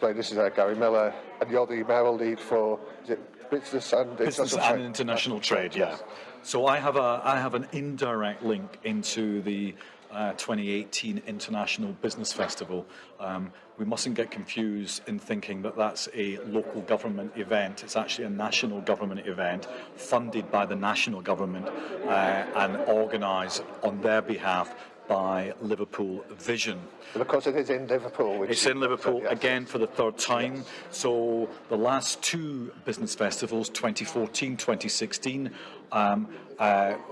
explain, this is uh, Gary Miller, and you're the mayoral lead for is it business and business international and trade? international trade. Yeah. So I have a I have an indirect link into the uh, 2018 International Business Festival. Um, we mustn't get confused in thinking that that's a local government event. It's actually a national government event funded by the national government uh, and organised on their behalf by Liverpool Vision. Because it is in Liverpool. Which It's in Liverpool yes. again for the third time. So the last two business festivals, 2014, 2016, um, uh,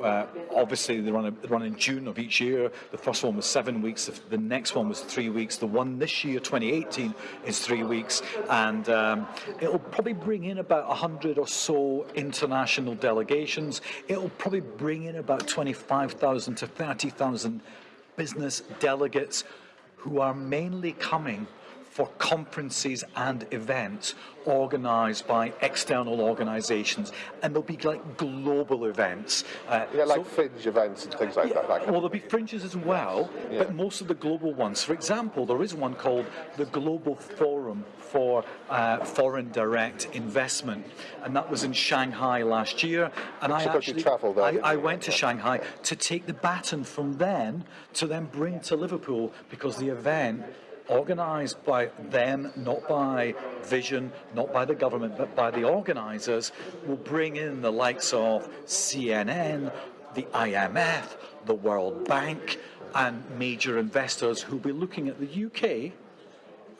uh, obviously they run, a, they run in June of each year. The first one was seven weeks. The, the next one was three weeks. The one this year, 2018, is three weeks, and um, it'll probably bring in about 100 or so international delegations. It'll probably bring in about 25,000 to 30,000 business delegates who are mainly coming for conferences and events organised by external organisations, and they'll be like global events. Uh, Yeah, like so- fringe events and things like that. that kind well, there'll be fringes as well, Yeah. but most of the global ones. For example, there is one called the Global Forum for uh, Foreign Direct Investment, and that was in Shanghai last year. And I So got you actually, travel there, I, I went to Shanghai to take the baton from then to then bring to Liverpool because the event organised by them, not by Vision, not by the government, but by the organisers, will bring in the likes of CNN, the IMF, the World Bank, and major investors who'll be looking at the UK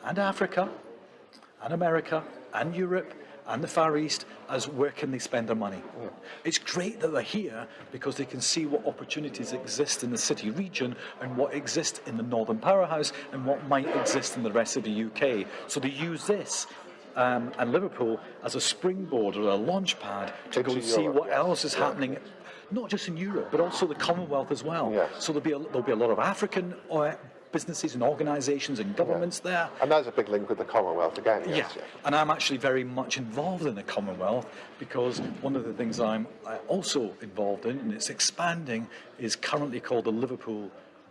and Africa and America and Europe and the Far East as where can they spend their money. It's great that they're here because they can see what opportunities exist in the city region and what exists in the Northern Powerhouse and what might exist in the rest of the UK. So they use this um, and Liverpool as a springboard or a launch pad to go and see Europe, what yes. else is Yeah. happening not just in Europe, but also the Commonwealth as well. Yes. So there'll be, a, there'll be a lot of African uh, businesses and organisations and governments there. And there's a big link with the Commonwealth again. Yes, yeah. and I'm actually very much involved in the Commonwealth because one of the things I'm also involved in, and it's expanding, is currently called the Liverpool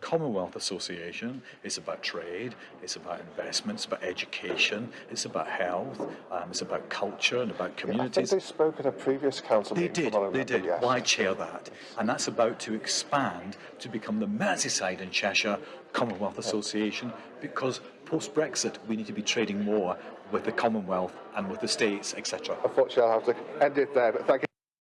Commonwealth Association. It's about trade, it's about investments, about education, it's about health, um, it's about culture and about I think they spoke at a previous council They meeting. did, they did. Yes. Why chair that? And that's about to expand to become the Merseyside and Cheshire Commonwealth Association because post Brexit we need to be trading more with the Commonwealth and with the States, etc. Unfortunately, I'll have to end it there. But thank you.